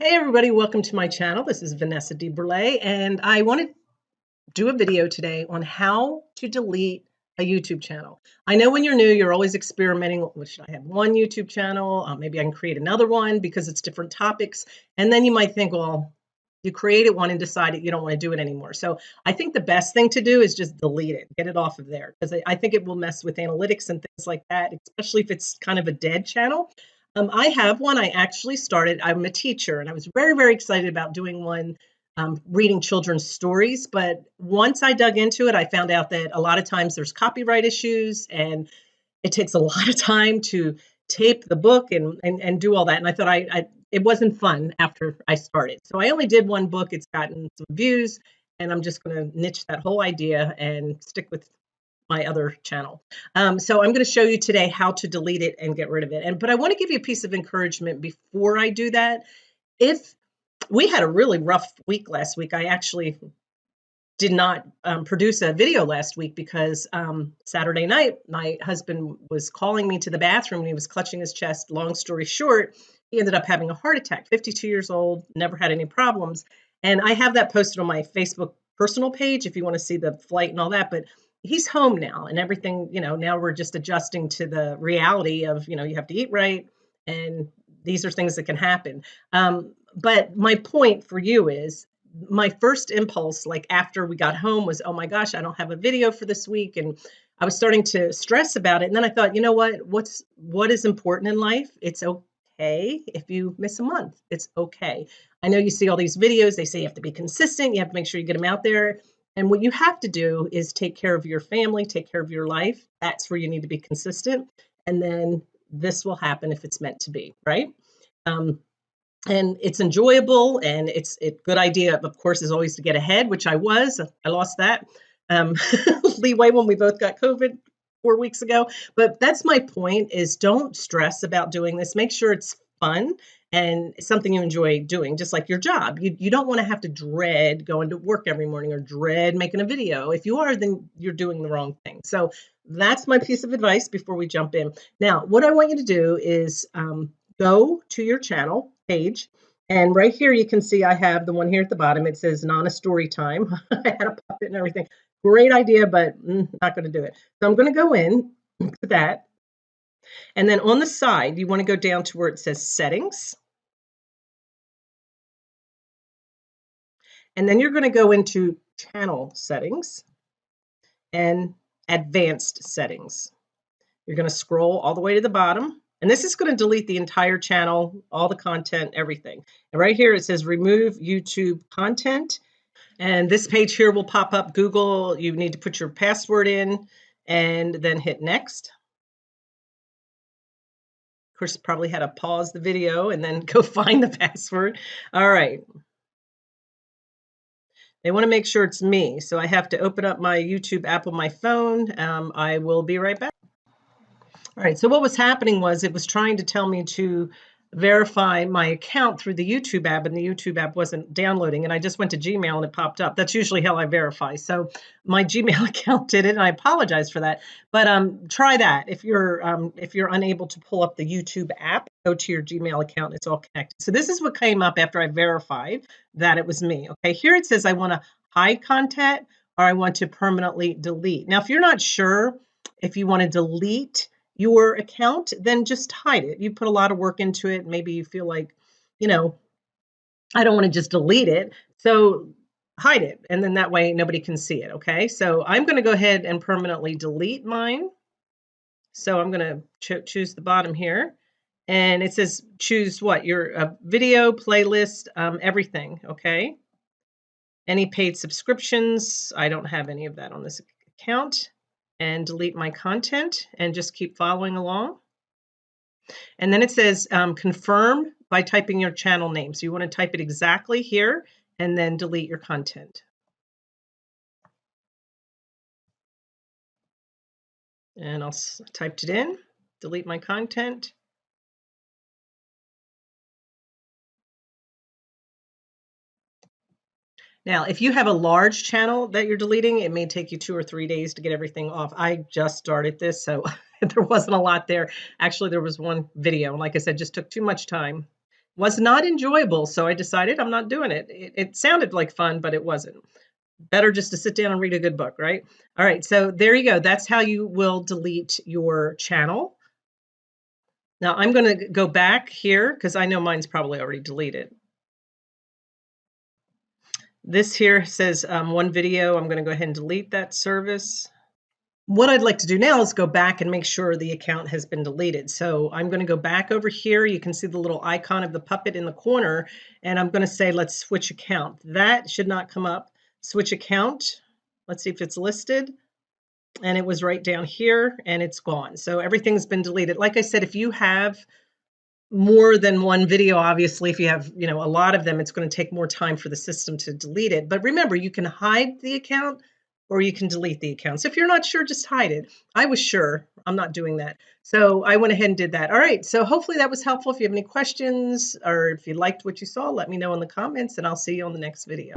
Hey everybody, welcome to my channel. This is Vanessa DeBurle and I want to do a video today on how to delete a YouTube channel. I know when you're new, you're always experimenting. Well, should I have one YouTube channel? Uh, maybe I can create another one because it's different topics. And then you might think, well, you created one and decided you don't want to do it anymore. So I think the best thing to do is just delete it, get it off of there because I think it will mess with analytics and things like that, especially if it's kind of a dead channel. Um, I have one. I actually started, I'm a teacher, and I was very, very excited about doing one um, reading children's stories. But once I dug into it, I found out that a lot of times there's copyright issues and it takes a lot of time to tape the book and, and, and do all that. And I thought I, I it wasn't fun after I started. So I only did one book. It's gotten some views, and I'm just going to niche that whole idea and stick with my other channel. Um, so I'm going to show you today how to delete it and get rid of it. And but I want to give you a piece of encouragement before I do that. If we had a really rough week last week, I actually did not um, produce a video last week because um, Saturday night my husband was calling me to the bathroom and he was clutching his chest. Long story short, he ended up having a heart attack. 52 years old, never had any problems. And I have that posted on my Facebook personal page if you want to see the flight and all that. But he's home now and everything you know now we're just adjusting to the reality of you know you have to eat right and these are things that can happen. Um, but my point for you is my first impulse like after we got home was oh my gosh i don't have a video for this week and i was starting to stress about it. And then i thought you know what? What's what is important in life? It's okay if you miss a month. It's okay. I know you see all these videos they say you have to be consistent you have to make sure you get them out there and what you have to do is take care of your family, take care of your life. That's where you need to be consistent. And then this will happen if it's meant to be, right? Um, and it's enjoyable and it's a good idea, of course, is always to get ahead, which I was. I lost that um, leeway when we both got COVID four weeks ago. But that's my point is don't stress about doing this. Make sure it's fun and something you enjoy doing, just like your job. You, you don't want to have to dread going to work every morning or dread making a video. If you are, then you're doing the wrong thing. So that's my piece of advice before we jump in. Now, what I want you to do is um, go to your channel page. And right here, you can see I have the one here at the bottom. It says Nana Story Time. I had a puppet and everything. Great idea, but mm, not going to do it. So I'm going to go in to that. And then on the side, you want to go down to where it says Settings. And then you're going to go into channel settings and advanced settings. You're going to scroll all the way to the bottom. And this is going to delete the entire channel, all the content, everything. And right here it says remove YouTube content. And this page here will pop up Google. You need to put your password in and then hit next. Of course, probably had to pause the video and then go find the password. All right. They want to make sure it's me. So I have to open up my YouTube app on my phone. Um, I will be right back. All right, so what was happening was it was trying to tell me to verify my account through the YouTube app, and the YouTube app wasn't downloading. And I just went to Gmail and it popped up. That's usually how I verify. So my Gmail account did it, and I apologize for that. But um, try that if you're um, if you're unable to pull up the YouTube app. Go to your Gmail account; it's all connected. So this is what came up after I verified that it was me. Okay, here it says I want to hide content or I want to permanently delete. Now, if you're not sure if you want to delete your account, then just hide it. You put a lot of work into it. Maybe you feel like, you know, I don't want to just delete it. So hide it. And then that way nobody can see it. Okay. So I'm going to go ahead and permanently delete mine. So I'm going to cho choose the bottom here. And it says choose what? Your uh, video, playlist, um, everything. Okay. Any paid subscriptions. I don't have any of that on this account and delete my content and just keep following along. And then it says um, confirm by typing your channel name. So you want to type it exactly here and then delete your content. And I'll typed it in, delete my content. Now, if you have a large channel that you're deleting, it may take you two or three days to get everything off. I just started this, so there wasn't a lot there. Actually, there was one video. Like I said, just took too much time was not enjoyable. So I decided I'm not doing it. It, it sounded like fun, but it wasn't. Better just to sit down and read a good book, right? All right, so there you go. That's how you will delete your channel. Now I'm going to go back here because I know mine's probably already deleted. This here says um, one video. I'm going to go ahead and delete that service. What I'd like to do now is go back and make sure the account has been deleted. So I'm going to go back over here. You can see the little icon of the puppet in the corner, and I'm going to say, let's switch account. That should not come up. Switch account. Let's see if it's listed. And it was right down here, and it's gone. So everything's been deleted. Like I said, if you have more than one video obviously if you have you know a lot of them it's going to take more time for the system to delete it. But remember you can hide the account or you can delete the account. So if you're not sure just hide it. I was sure. I'm not doing that. So i went ahead and did that. All right. So hopefully that was helpful. If you have any questions or if you liked what you saw let me know in the comments and i'll see you on the next video